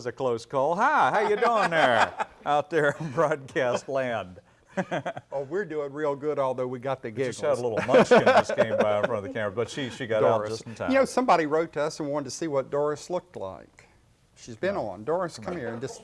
was a close call. Hi, how you doing there out there in broadcast land? Oh, we're doing real good, although we got the giggles. Just had a little munchkin just came by in front of the camera, but she, she got out just in time. You know, somebody wrote to us and wanted to see what Doris looked like. She's been on. Doris, come, here and just,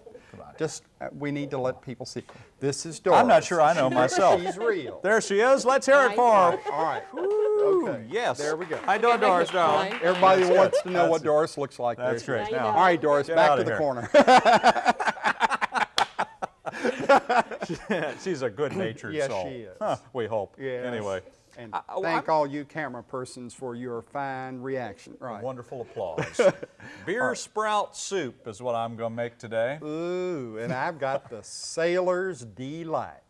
just uh, we need to let people see. This is Doris. I'm not sure I know myself. She's real. There she is. Let's hear it for her. All right. Ooh, Okay. Yes. There we go. How you doing, Doris, darling? Everybody That's wants it. to know what That's it. Doris looks like. That's There great. Now, All right, Doris, Get back to the here. corner. She's a good-natured Yes, soul. she is. Huh, we hope. Yes. Anyway, And I- I- thank I'm- all you camera persons for your fine reaction. Right. wonderful applause. Beer sprout soup is what I'm going to make today. Ooh, and I've got the Sailor's Delight.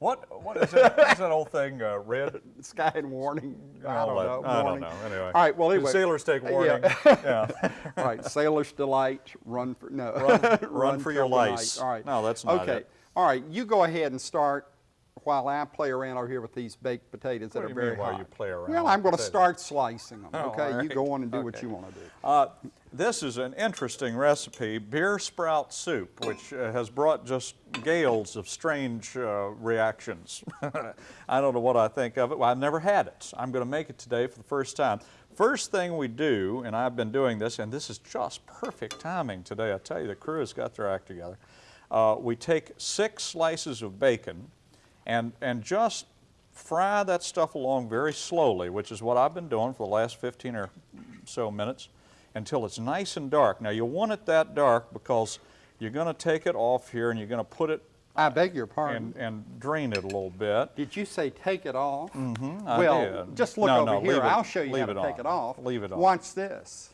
What what is that? What's that old thing? Uh, red. Sky and warning. I don't that- know. I don't know. Anyway. All right. Well, Do anyway. sailors take warning. Yeah. All right. Sailor's Delight. Run for no. Run- run for your till the lice. night. All right. No, that's not okay. it. All right. You go ahead and start while I play around over here with these baked potatoes that are very mean while hot. you play around Well, I'm going to start slicing them. Oh, okay. all You go on and do what you want to do. Uh, this is an interesting recipe, beer sprout soup, which uh, has brought just gales of strange uh, reactions. I don't know what I think of it. Well, I've never had it. I'm going to make it today for the first time. First thing we do, and I've been doing this, and this is just perfect timing today. I tell you, the crew has got their act together. Uh, we take six slices of bacon and, and just fry that stuff along very slowly, which is what I've been doing for the last 15 or so minutes until it's nice and dark. Now you want it that dark because you're going to take it off here and you're going to put it I beg your pardon. and, and drain it a little bit. Did you say take it off? Mm-hmm. I Well, did. just look No, over no, here. it- I'll show you how to it take on. it off. Leave it on. Watch this.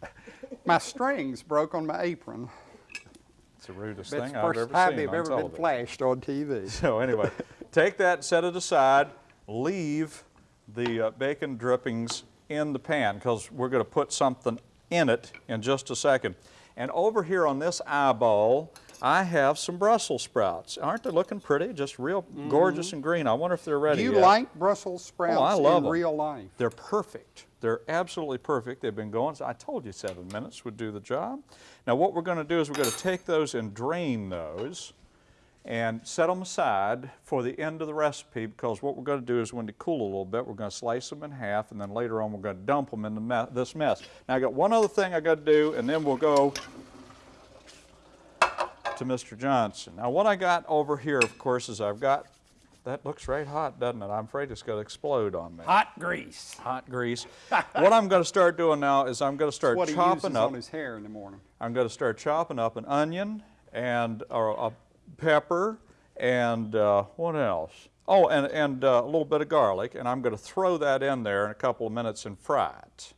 my strings broke on my apron. It's the rudest thing the I've ever seen. first time they've ever been flashed on TV. So anyway, take that, set it aside, leave the uh, bacon drippings in the pan because we're going to put something in it in just a second. And over here on this eyeball, I have some Brussels sprouts. Aren't they looking pretty? Just real mm-hmm. gorgeous and green. I wonder if they're ready. Do you yet. like Brussels sprouts Oh, I love in 'em. real life? They're perfect. They're absolutely perfect. They've been going. I told you seven minutes would do the job. Now what we're going to do is we're going to take those and drain those and set them aside for the end of the recipe because what we're going to do is when they cool a little bit, we're going to slice them in half and then later on we're going to dump them in the me this mess. Now I got one other thing I got to do and then we'll go to Mr. Johnson. Now what I got over here, of course, is I've got, that looks right hot, doesn't it? I'm afraid it's going to explode on me Hot grease. hot grease. what I'm going to start doing now is I'm going to start What he uses chopping up. on his hair in the morning. I'm going to start chopping up an onion and or a pepper and uh, what else? Oh, and, and uh, a little bit of garlic, and I'm going to throw that in there in a couple of minutes and fry it.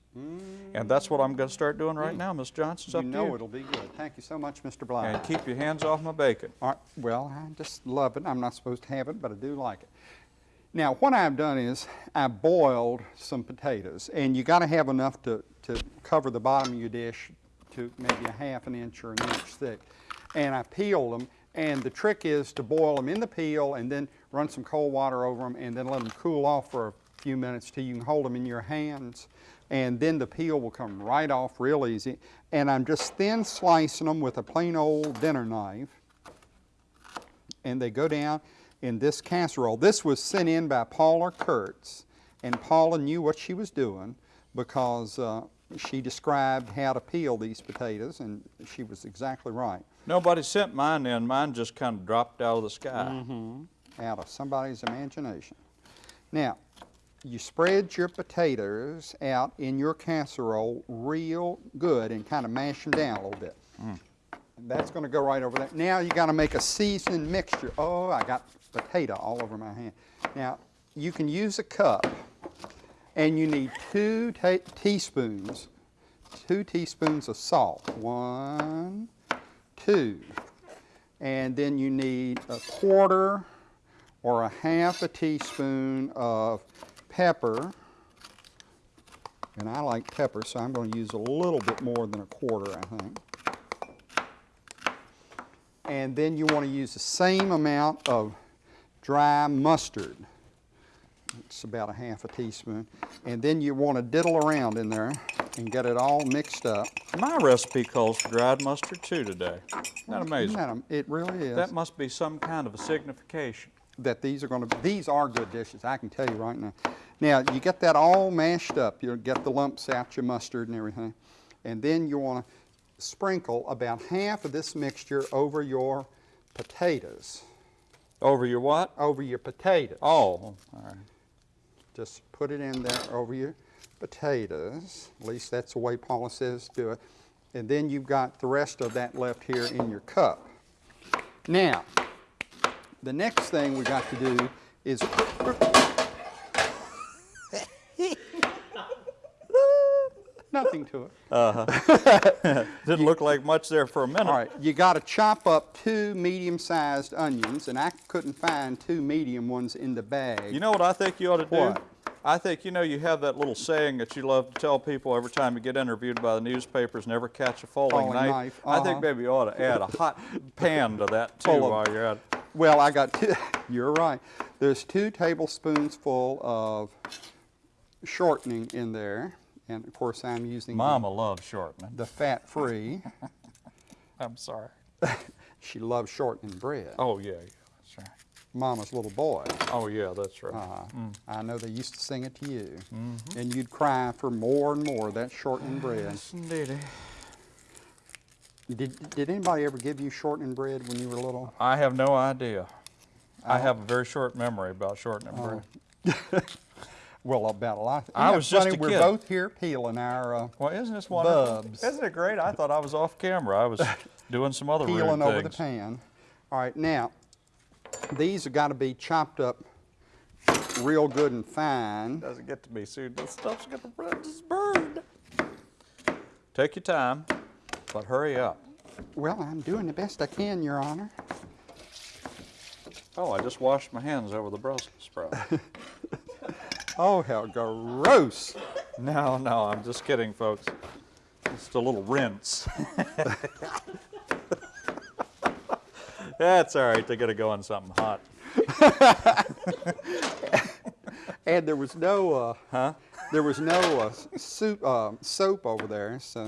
And that's what I'm going to start doing right mm. now, Miss Johnson. It's You know you. it'll be good. Thank you so much, Mr. Bly. And keep your hands off my bacon. All right, well, I just love it. I'm not supposed to have it, but I do like it. Now, what I've done is I boiled some potatoes, and you got to have enough to, to cover the bottom of your dish to maybe a half an inch or an inch thick. And I peeled them, and the trick is to boil them in the peel and then run some cold water over them and then let them cool off for a few minutes till you can hold them in your hands. And then the peel will come right off real easy. And I'm just thin slicing them with a plain old dinner knife and they go down in this casserole. This was sent in by Paula Kurtz, and Paula knew what she was doing because uh, she described how to peel these potatoes, and she was exactly right. Nobody sent mine in. Mine just kind of dropped out of the sky. Mm-hmm. Out of somebody's imagination. Now, you spread your potatoes out in your casserole real good and kind of mash them down a little bit. Mm. That's going to go right over there. Now you got to make a seasoned mixture. Oh, I got potato all over my hand. Now, you can use a cup, and you need two teaspoons, two teaspoons of salt. One, two. And then you need a quarter or a half a teaspoon of pepper. And I like pepper, so I'm going to use a little bit more than a quarter, I think. And then you want to use the same amount of dry mustard. It's about a half a teaspoon. And then you want to diddle around in there and get it all mixed up. My recipe calls for dried mustard too today. Isn't that amazing? Isn't that It really is. That must be some kind of a signification. That these are going to, these are good dishes, I can tell you right now. Now, you get that all mashed up, you'll get the lumps out, your mustard and everything, and then you want to sprinkle about half of this mixture over your potatoes, Over your what? over your potatoes. Oh, all right. Just put it in there over your potatoes, at least that's the way Paula says to do it. And then you've got the rest of that left here in your cup. Now, the next thing we got to do is nothing to it. Didn't look like much there for a minute. All right, you got to chop up two medium-sized onions, and I couldn't find two medium ones in the bag. You know what I think you ought to do? What? I think, you know, you have that little saying that you love to tell people every time you get interviewed by the newspapers, never catch a falling, Falling knife. knife, I think uh-huh. maybe you ought to add a hot pan to that too of- while you're at it. Well, I got two, you're right. There's two tablespoons full of shortening in there. And of course, I'm using the- Mama loves shortening. the fat-free. I'm sorry. she loves shortening bread. Oh, yeah, yeah, that's right. Mama's little boy. Oh, yeah, that's right. Uh, I know they used to sing it to you. Mm-hmm. And you'd cry for more and more of that shortening bread. Indeedy. Did, did anybody ever give you shortening bread when you were little? I have no idea. Oh. I have a very short memory about shortening bread. Well, about a lot. I Isn't that was just funny? a We're kid. both here peeling our, uh, Well, isn't this wonderful? Bubs. Isn't it great? I thought I was off camera. I was doing some other peeling over the pan. All right, now, these have got to be chopped up real good and fine. Doesn't get to be soon. This stuff's gonna just burn. Take your time, but hurry up. Well, I'm doing the best I can, Your Honor. Oh, I just washed my hands over the Brussels sprout. Oh, how gross. no, no, I'm just kidding, folks. Just a little rinse. That's all right. They gotta go on something hot. And there was no, uh, Huh? there was no uh, soup, uh, soap over there, so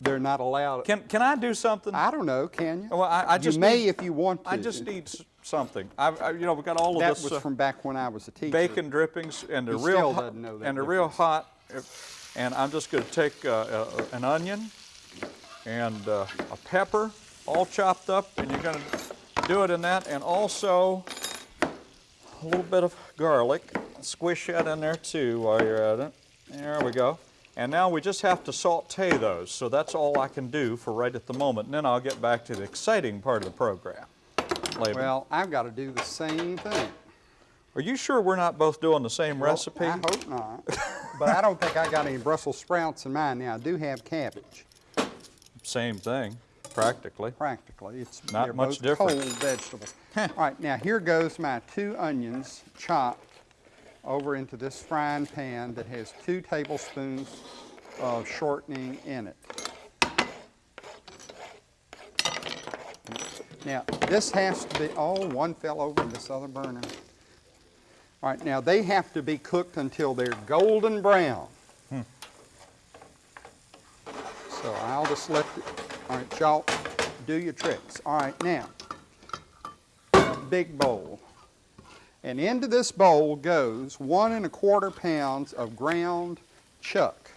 they're not allowed. Can Can I do something? I don't know, can you? Well, I, I just you may need, if you want to. I just need something. I, I, you know, we got all of That this was uh, from back when I was a teacher. bacon drippings, and they're He real still hot, doesn't know that and they're real hot. And I'm just going to take uh, uh, an onion and uh, a pepper, all chopped up, and you're going to do it in that, and also a little bit of garlic. Squish that in there too while you're at it. There we go. And now we just have to saute those. So that's all I can do for right at the moment. And then I'll get back to the exciting part of the program later. Well, I've got to do the same thing. Are you sure we're not both doing the same Well, recipe? I hope not. but I don't think I got any Brussels sprouts in mine. Now, I do have cabbage, Same thing, practically. practically. It's Not much both different. cold vegetables. All right, now here goes my two onions chopped over into this frying pan that has two tablespoons of shortening in it. Now, this has to be, oh, one fell over in this other burner. All right, now they have to be cooked until they're golden brown. So I'll just let, the, all right, y'all, do your tricks. All right, now, big bowl. And into this bowl goes one and a quarter pounds of ground chuck.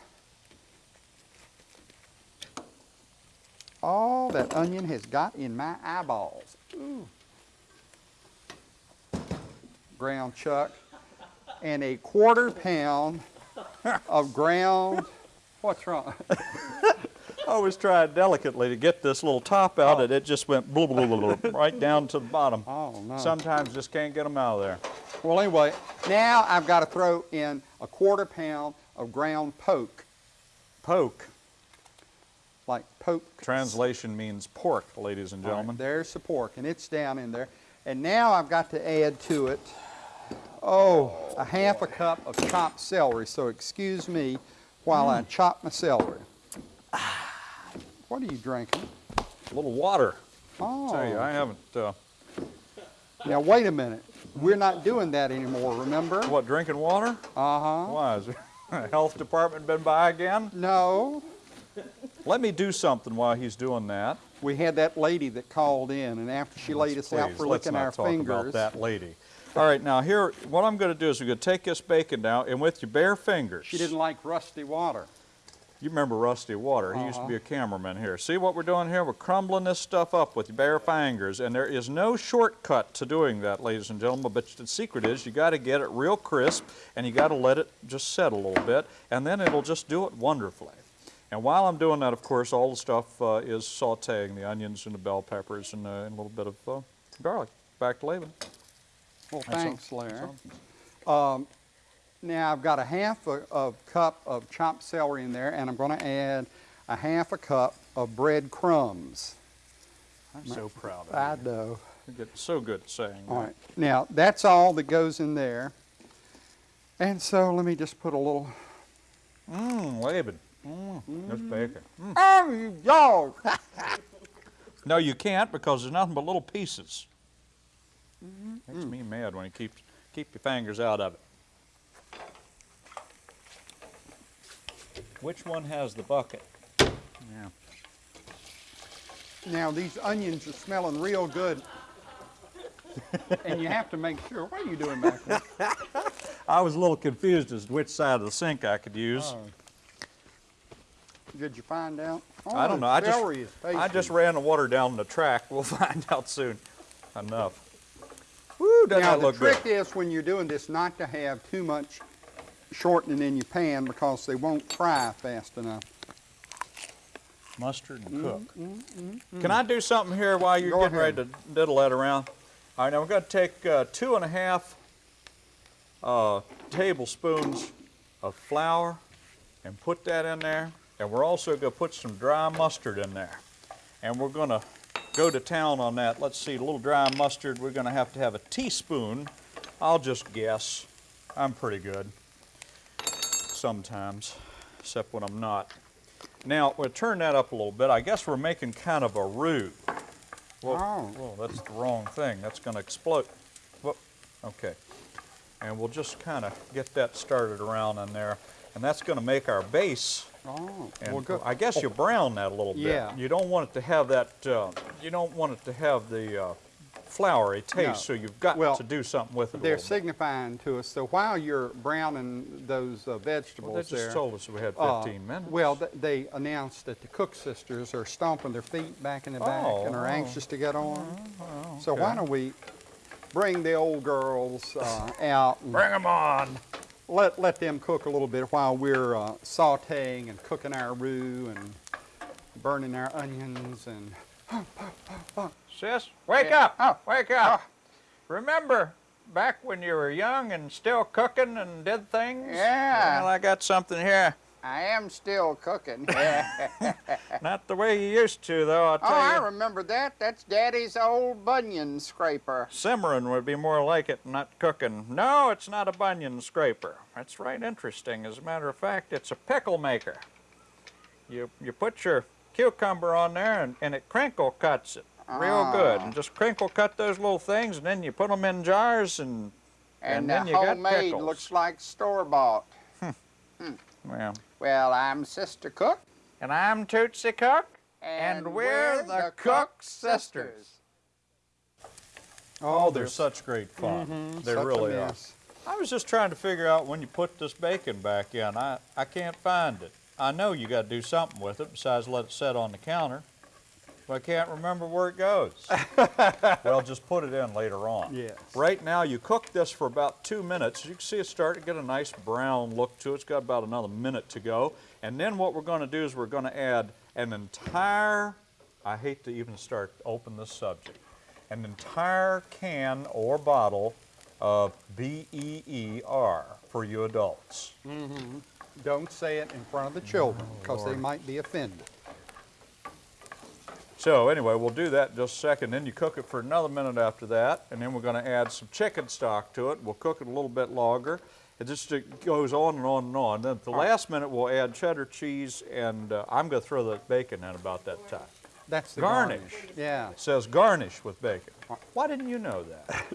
All that onion has got in my eyeballs. Ooh. Ground chuck. And a quarter pound of ground, what's wrong? I was trying delicately to get this little top out, Oh. and it just went blah, blah, blah, blah, right down to the bottom. Oh, no. Sometimes just can't get them out of there. Well, anyway, now I've got to throw in a quarter pound of ground poke, Poke, like poke. translation means pork, ladies and All right, gentlemen. there's the pork, and it's down in there. And now I've got to add to it, oh, a half a cup of chopped celery. So excuse me while Mm. I chop my celery. What are you drinking? A little water. Oh, Tell you, I haven't, uh, now wait a minute. We're not doing that anymore, remember? what, drinking water? Uh-huh. Why is the Health department been by again? No, Let me do something while he's doing that. we had that lady that called in, and after she laid us out Please, for let's licking not our talk about fingers. that lady. All right, now here, what I'm going to do is we're going to take this bacon now, and with your bare fingers. She didn't like rusty water. You remember Rusty Water? He used to Uh-huh. be a cameraman here. See what we're doing here? We're crumbling this stuff up with your bare fingers, and there is no shortcut to doing that, ladies and gentlemen. But the secret is you got to get it real crisp, and you got to let it just set a little bit, and then it'll just do it wonderfully. And while I'm doing that, of course, all the stuff uh, is sautéing the onions and the bell peppers and, uh, and a little bit of uh, garlic. Back to Laban. Well, thanks, Larry. Um, now I've got a half a, of cup of chopped celery in there, and I'm going to add a half a cup of bread crumbs. I'm so proud of it. I you. know. You get so good at saying All that. right. Now that's all that goes in there. And so let me just put a little. Mmm, Laban. Mmm, this bacon. Mm. Oh, you dog! No, you can't because there's nothing but little pieces. Mm-hmm. Makes me mad when you keep keep your fingers out of it. Which one has the bucket? Yeah. Now these onions are smelling real good. and you have to make sure. What are you doing back there? I was a little confused as to which side of the sink I could use. Oh. Did you find out? Oh, I don't know. I just I just ran the water down the track. We'll find out soon. Enough. Woo, Now that the trick good? is when you're doing this not to have too much shortening in your pan because they won't fry fast enough. Mustard and cook. Can I do something here while you're Go getting ready to diddle that around? All right, now we're going to take uh, two and a half uh, tablespoons of flour and put that in there. And we're also going to put some dry mustard in there. And we're going to go to town on that. Let's see, a little dry mustard, we're going to have to have a teaspoon. I'll just guess. I'm pretty good sometimes, except when I'm not. Now, we'll turn that up a little bit. I guess we're making kind of a roux. Whoa, Oh. whoa, that's the wrong thing. That's going to explode. Whoa, okay. And we'll just kind of get that started around in there. And that's going to make our base. Oh, And well, good. I guess you brown that a little bit. Yeah. You don't want it to have that, uh, you don't want it to have the uh, floury taste, No. so you've got Well, to do something with it They're signifying to us. So while you're browning those uh, Well, vegetables they just there, told us we had uh, 15 minutes. Well, th- they announced that the Cook sisters are stomping their feet back in the back and are Oh. anxious to get on. So okay. why don't we bring the old girls uh, out and Bring them on. let, let them cook a little bit while we're uh, sauteing and cooking our roux and burning our onions and Sis, wake Yeah. up! Oh. Wake up! Oh. Remember back when you were young and still cooking and did things? Yeah. Well, I got something here. I am still cooking. Not the way you used to, though. I'll oh, tell I remember that. That's Daddy's old bunion scraper. Simmering would be more like it, not cooking. No, it's not a bunion scraper. That's right interesting. As a matter of fact, it's a pickle maker. You you put your cucumber on there and, and it crinkle cuts it real good. Ah. And just crinkle cut those little things and then you put them in jars and And, And the then you got homemade pickles. looks like store bought. Hmm. Hmm. well. Well, I'm Sister Cook. And I'm Tootsie Cook. And we're the Cook Sisters. Oh, they're such great fun. Mm-hmm. They such really are. I was just trying to figure out when you put this bacon back in. I, I can't find it. I know you got to do something with it besides let it sit on the counter. But I can't remember where it goes. well, just put it in later on. Yes. Right now, you cook this for about two minutes. You can see it's starting to get a nice brown look to it. It's got about another minute to go. And then what we're going to do is we're going to add an entire, I hate to even start open this subject, an entire can or bottle of B-E-E-R for you adults. Mm-hmm. Don't say it in front of the children because they might be offended. So anyway, we'll do that in just a second. Then you cook it for another minute after that, and then we're going to add some chicken stock to it. We'll cook it a little bit longer. It just it goes on and on and on. Then at the last minute, we'll add cheddar cheese, and uh, I'm going to throw the bacon in about that time. That's the Garnish. garnish. Yeah. It says garnish with bacon. Why didn't you know that?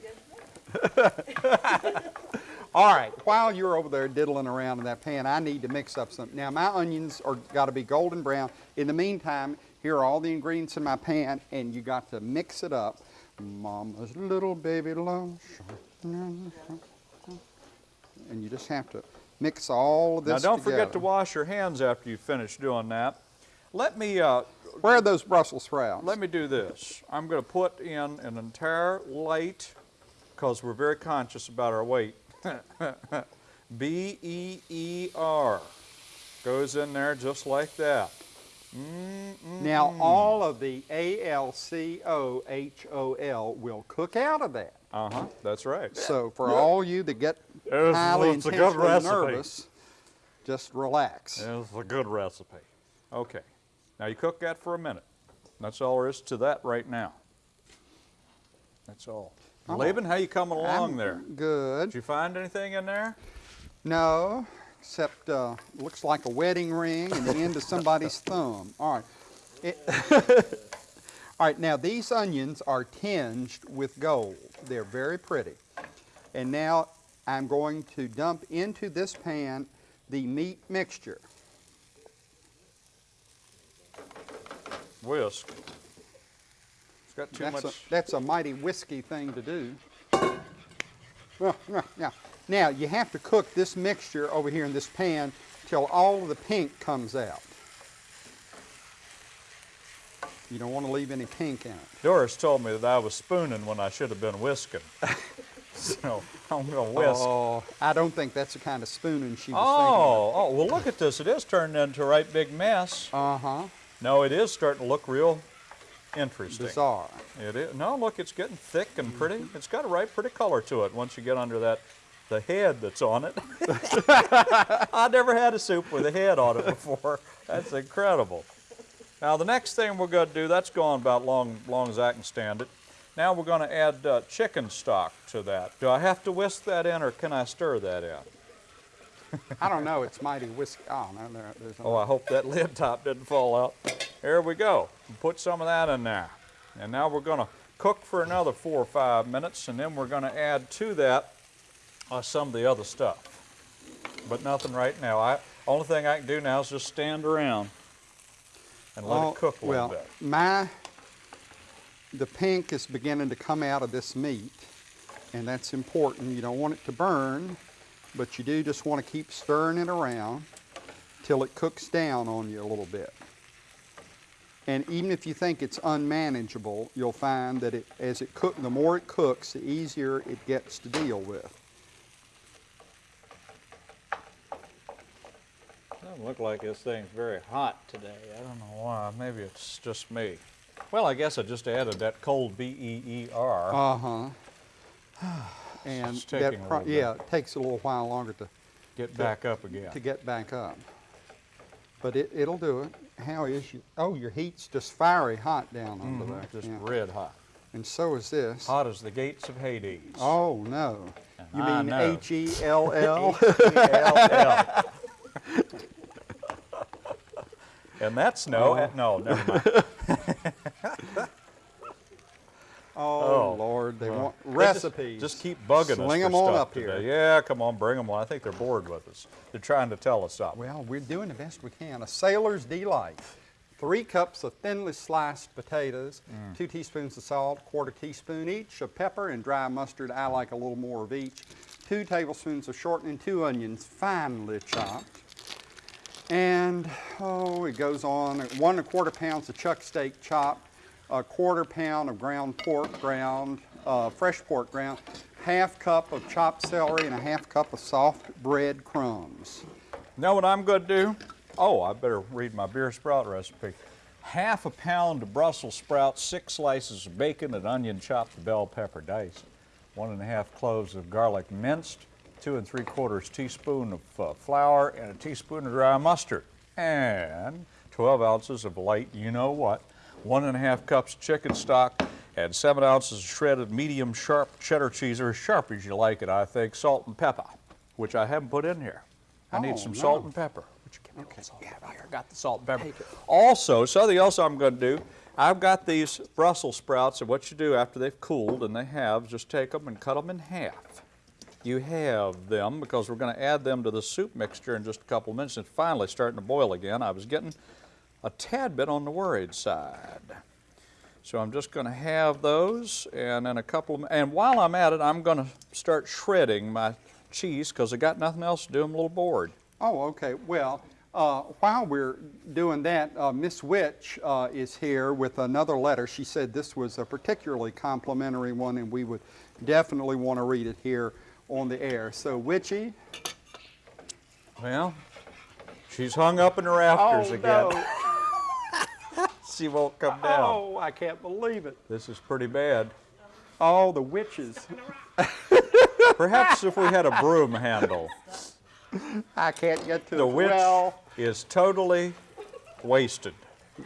All right, while you're over there diddling around in that pan, I need to mix up some. Now, my onions are got to be golden brown. In the meantime, here are all the ingredients in my pan, and you got to mix it up. Mama's little baby loves. And you just have to mix all of this Now don't forget to wash your hands after you finish doing that. Let me, uh, Where are those Brussels sprouts? let me do this. I'm going to put in an entire light, because we're very conscious about our weight. B-E-E-R goes in there just like that. Now, all of the A-L-C-O-H-O-L will cook out of that. Uh-huh, that's right. So for all you that get It's- highly it's a good intensely nervous, just relax. It's a good recipe. Okay, now you cook that for a minute. That's all there is to that right now. That's all. Oh. Laban, how you coming along I'm there? Good. Did you find anything in there? No, except uh, looks like a wedding ring and the end of somebody's thumb. All right. It- all right, now these onions are tinged with gold. They're very pretty. And now I'm going to dump into this pan the meat mixture. Whisk. It's got too That's a, that's a mighty whiskey thing to do. Well, now- now, now you have to cook this mixture over here in this pan till all of the pink comes out. You don't want to leave any pink in it. Doris told me that I was spooning when I should have been whisking. so I'm going to whisk. Oh, I don't think that's the kind of spooning she was thinking of. Oh, oh, well, look at this. It is turning into a right big mess. Uh huh. No, it is starting to look real interesting. Bizarre. It is. No, look, it's getting thick and pretty. It's got a right pretty color to it once you get under that, the head that's on it. I never had a soup with a head on it before. That's incredible. Now, the next thing we're going to do, that's gone about long, long as I can stand it. Now we're going to add uh, chicken stock to that. Do I have to whisk that in or can I stir that in? I don't know. It's mighty whiskey. Oh no, there, there's. Oh, I hope that lid top didn't fall out. There we go. Put some of that in there. And now we're going to cook for another four or five minutes, and then we're going to add to that uh, some of the other stuff. But nothing right now. I only thing I can do now is just stand around and let Oh, it cook a little well, bit. my the pink is beginning to come out of this meat, and that's important. You don't want it to burn, but you do just want to keep stirring it around till it cooks down on you a little bit. And even if you think it's unmanageable, you'll find that it, as it cook, the more it cooks, the easier it gets to deal with. Doesn't look like this thing's very hot today. I don't know why. Maybe it's just me. Well, I guess I just added that cold B-E-E-R. Uh huh. And It's that pro- bit. yeah, it takes a little while longer to Get back up again. to get back up. But it, it'll do it. How is you? Oh, your heat's just fiery hot down under there. Mm-hmm. Just Yeah. red hot. And so is this. Hot as the gates of Hades. Oh no. You I mean know. H E L L? L-L. And that's no, uh, no, never mind. Oh Oh, Lord, they well, They just- Just, keep bugging us Sling for 'em on up here. Yeah, come on, bring them on. I think they're bored with us. They're trying to tell us something. Well, we're doing the best we can. A sailor's delight. Three cups of thinly sliced potatoes, Mm. two teaspoons of salt, quarter teaspoon each of pepper and dry mustard. I like a little more of each. Two tablespoons of shortening, two onions finely chopped. And, oh, it goes on. One and a quarter pounds of chuck steak chopped, a quarter pound of ground pork ground, uh, fresh pork ground, half cup of chopped celery, and a half cup of soft bread crumbs. Know what I'm going to do? Oh, I better read my beer sprout recipe. Half a pound of Brussels sprouts, six slices of bacon, an onion chopped, bell pepper diced, one and a half cloves of garlic minced, two and three quarters teaspoon of uh, flour, and a teaspoon of dry mustard, and 12 ounces of light, you know what, one and a half cups chicken stock, and seven ounces of shredded medium sharp cheddar cheese, or as sharp as you like it, I think, salt and pepper, which I haven't put in here. I need Oh, some no. salt and pepper. Would you give me a little salt and pepper? Here, I got the salt and pepper. Also, something else I'm going to do, I've got these Brussels sprouts, and what you do after they've cooled, and they have, just take them and cut them in half. you have them because we're going to add them to the soup mixture in just a couple of minutes. It's finally starting to boil again. I was getting a tad bit on the worried side. So I'm just going to have those and then a couple of, and while I'm at it, I'm going to start shredding my cheese because I got nothing else to do. I'm a little bored. Oh, okay. Well, uh, while we're doing that, uh, Miss Witch uh, is here with another letter. She said this was a particularly complimentary one, and we would definitely want to read it here on the air. So, Witchy, Well, she's hung up in the rafters again. She won't come down. Oh, I can't believe it. This is pretty bad. Oh, the witches. Perhaps if we had a broom handle. I can't get to The it. witch Well, is totally wasted.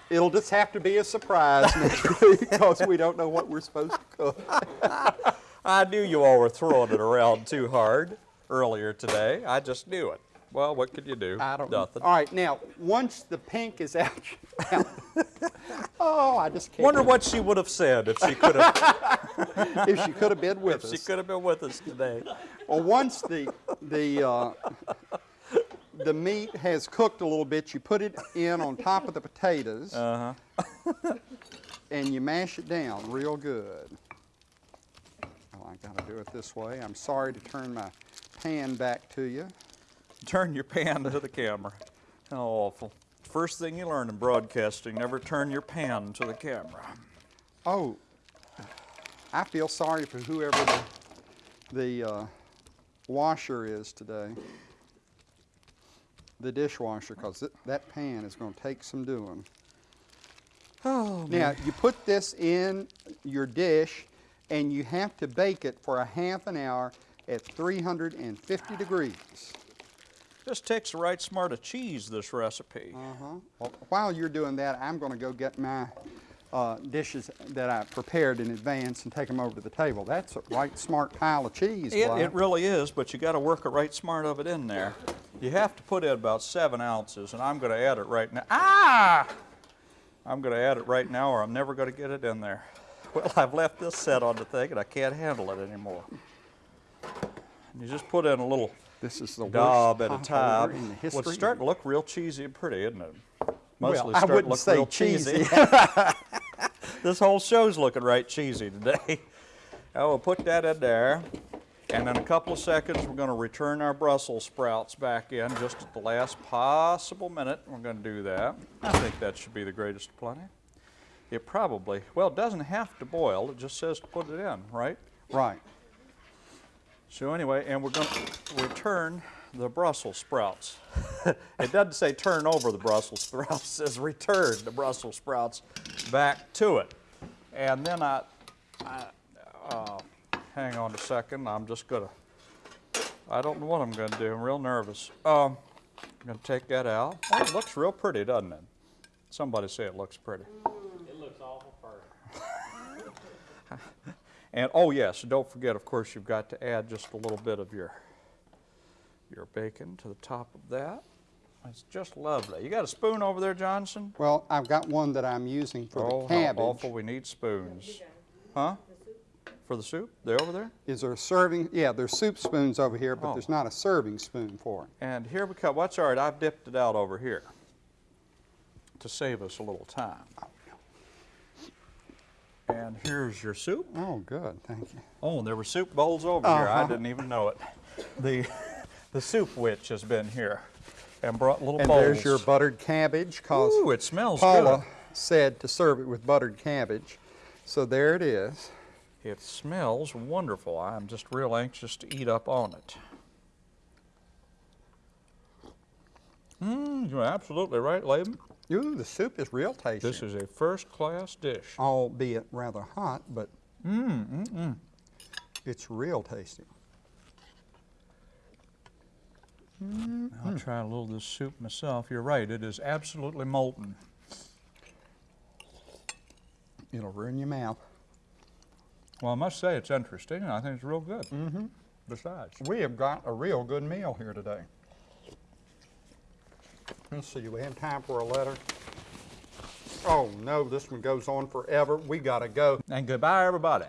it'll just have to be a surprise because we don't know what we're supposed to cook. I knew you all were throwing it around too hard earlier today. I just knew it. Well, what could you do? I don't Nothing. All right, now, once the pink is out, out- oh, I just can't. Wonder what she would have said if she could have if she could have been with she us. could have been with us today. Well, once the the uh, the meat has cooked a little bit, you put it in on top of the potatoes, Uh huh. and you mash it down real good. Well, I got to do it this way. I'm sorry to turn my pan back to you. Turn your pan to the camera. How awful. First thing you learn in broadcasting, never turn your pan to the camera. Oh, I feel sorry for whoever the, the uh, washer is today. The dishwasher, because that pan is going to take some doing. Oh, Now, you put this in your dish and you have to bake it for a half an hour at 350 degrees. Just takes the right smart of cheese, this recipe. Uh-huh. Well, while you're doing that, I'm going to go get my uh, dishes that I prepared in advance and take them over to the table. That's a right smart pile of cheese. It, it really is, but you got to work a right smart of it in there. You have to put in about seven ounces, and I'm going to add it right now. Ah! I'm going to add it right now, or I'm never going to get it in there. Well, I've left this set on the thing, and I can't handle it anymore. You just put in a little This is the daub worst at a time. in the Well, it's starting to look real cheesy and pretty, isn't it? well, Mostly I starting to wouldn't look say real cheesy. this whole show's looking right cheesy today. Oh, I will put that in there. And in a couple of seconds, we're going to return our Brussels sprouts back in just at the last possible minute. We're going to do that. I think that should be the greatest of plenty. It probably, well, it doesn't have to boil. It just says to put it in, right? right. So anyway, and we're going to return the Brussels sprouts. it doesn't say turn over the Brussels sprouts, it says return the Brussels sprouts back to it. And then I, I uh, hang on a second, I'm just gonna, I don't know what I'm gonna do, I'm real nervous. Um, I'm gonna take that out. Oh, it looks real pretty, doesn't it? Somebody say it looks pretty. It looks awful perfect. And, oh yes, don't forget, of course, you've got to add just a little bit of your, your bacon to the top of that. It's just lovely. You got a spoon over there, Johnson? Well, I've got one that I'm using for Oh, the how cabbage. awful, we need spoons. Huh? For the soup? They're over there? Is there a serving? Yeah, there's soup spoons over here, but Oh. there's not a serving spoon for it. And here we come, what's all right, I've dipped it out over here to save us a little time. And here's your soup. Oh, good. Thank you. Oh, there were soup bowls over here. I Uh-huh. didn't even know it. The, the soup witch has been here and brought little And bowls. there's your buttered cabbage, cause Ooh, it smells Paula good. said to serve it with buttered cabbage. So there it is. It smells wonderful. I'm just real anxious to eat up on it. Mmm, you're absolutely right, Laban. Ooh, the soup is real tasty. This is a first-class dish. albeit rather hot, but mm, mm, mm. it's real tasty. Mm-hmm. I'll try a little of this soup myself. You're right, it is absolutely molten. It'll ruin your mouth. Well, I must say it's interesting, and I think it's real good. Mm-hmm. Besides. We have got a real good meal here today. Let's see, we have time for a letter? Oh, no, this one goes on forever. We gotta go. And goodbye, everybody.